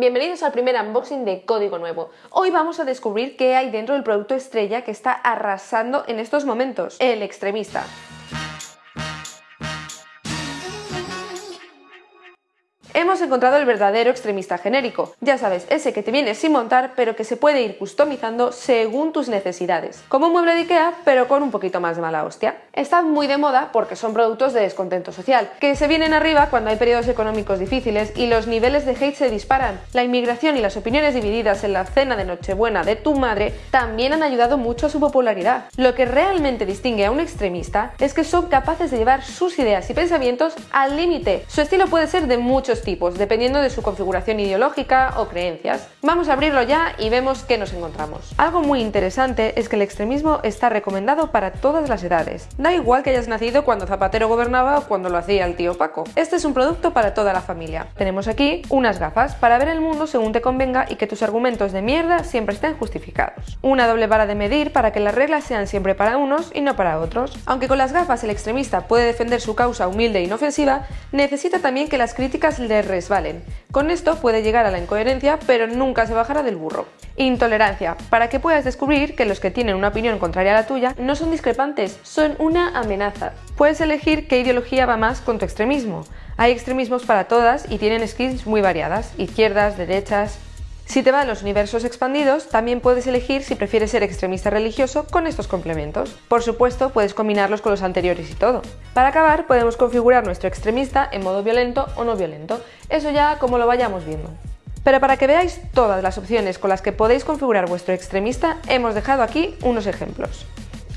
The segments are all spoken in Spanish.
Bienvenidos al primer unboxing de Código Nuevo. Hoy vamos a descubrir qué hay dentro del producto estrella que está arrasando en estos momentos, el extremista. Hemos encontrado el verdadero extremista genérico, ya sabes, ese que te viene sin montar pero que se puede ir customizando según tus necesidades, como un mueble de Ikea pero con un poquito más de mala hostia. Están muy de moda porque son productos de descontento social, que se vienen arriba cuando hay periodos económicos difíciles y los niveles de hate se disparan. La inmigración y las opiniones divididas en la cena de Nochebuena de tu madre también han ayudado mucho a su popularidad. Lo que realmente distingue a un extremista es que son capaces de llevar sus ideas y pensamientos al límite. Su estilo puede ser de muchos tipos, dependiendo de su configuración ideológica o creencias. Vamos a abrirlo ya y vemos qué nos encontramos. Algo muy interesante es que el extremismo está recomendado para todas las edades. Da igual que hayas nacido cuando Zapatero gobernaba o cuando lo hacía el tío Paco. Este es un producto para toda la familia. Tenemos aquí unas gafas para ver el mundo según te convenga y que tus argumentos de mierda siempre estén justificados. Una doble vara de medir para que las reglas sean siempre para unos y no para otros. Aunque con las gafas el extremista puede defender su causa humilde e inofensiva, necesita también que las críticas le resbalen. Con esto puede llegar a la incoherencia, pero nunca se bajará del burro. Intolerancia, para que puedas descubrir que los que tienen una opinión contraria a la tuya no son discrepantes, son una amenaza. Puedes elegir qué ideología va más con tu extremismo. Hay extremismos para todas y tienen skins muy variadas, izquierdas, derechas, si te van los universos expandidos, también puedes elegir si prefieres ser extremista religioso con estos complementos. Por supuesto, puedes combinarlos con los anteriores y todo. Para acabar, podemos configurar nuestro extremista en modo violento o no violento. Eso ya como lo vayamos viendo. Pero para que veáis todas las opciones con las que podéis configurar vuestro extremista, hemos dejado aquí unos ejemplos.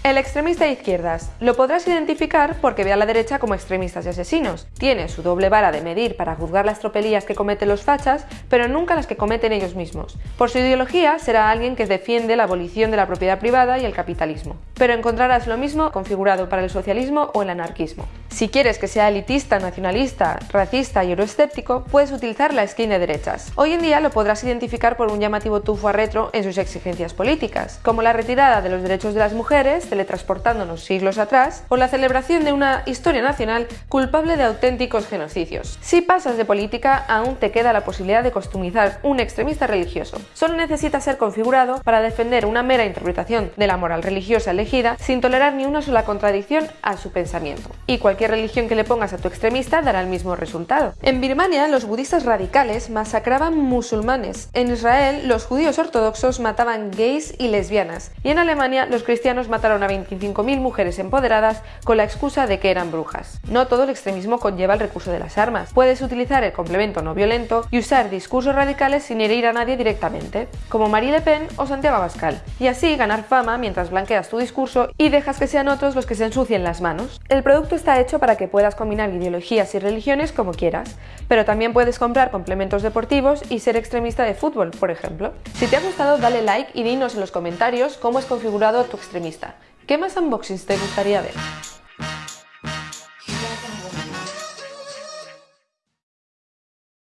El extremista de izquierdas. Lo podrás identificar porque ve a la derecha como extremistas y asesinos. Tiene su doble vara de medir para juzgar las tropelías que cometen los fachas, pero nunca las que cometen ellos mismos. Por su ideología será alguien que defiende la abolición de la propiedad privada y el capitalismo. Pero encontrarás lo mismo configurado para el socialismo o el anarquismo. Si quieres que sea elitista, nacionalista, racista y euroescéptico, puedes utilizar la skin de derechas. Hoy en día lo podrás identificar por un llamativo tufo a retro en sus exigencias políticas, como la retirada de los derechos de las mujeres, teletransportándonos siglos atrás, o la celebración de una historia nacional culpable de auténticos genocidios. Si pasas de política, aún te queda la posibilidad de customizar un extremista religioso. Solo necesita ser configurado para defender una mera interpretación de la moral religiosa elegida sin tolerar ni una sola contradicción a su pensamiento. Y cualquier religión que le pongas a tu extremista dará el mismo resultado. En Birmania, los budistas radicales masacraban musulmanes. En Israel, los judíos ortodoxos mataban gays y lesbianas. Y en Alemania, los cristianos mataron a 25.000 mujeres empoderadas con la excusa de que eran brujas. No todo el extremismo conlleva el recurso de las armas. Puedes utilizar el complemento no violento y usar discursos radicales sin herir a nadie directamente, como Marie Le Pen o Santiago Abascal, y así ganar fama mientras blanqueas tu y dejas que sean otros los que se ensucien las manos. El producto está hecho para que puedas combinar ideologías y religiones como quieras, pero también puedes comprar complementos deportivos y ser extremista de fútbol, por ejemplo. Si te ha gustado, dale like y dinos en los comentarios cómo es configurado tu extremista. ¿Qué más unboxings te gustaría ver?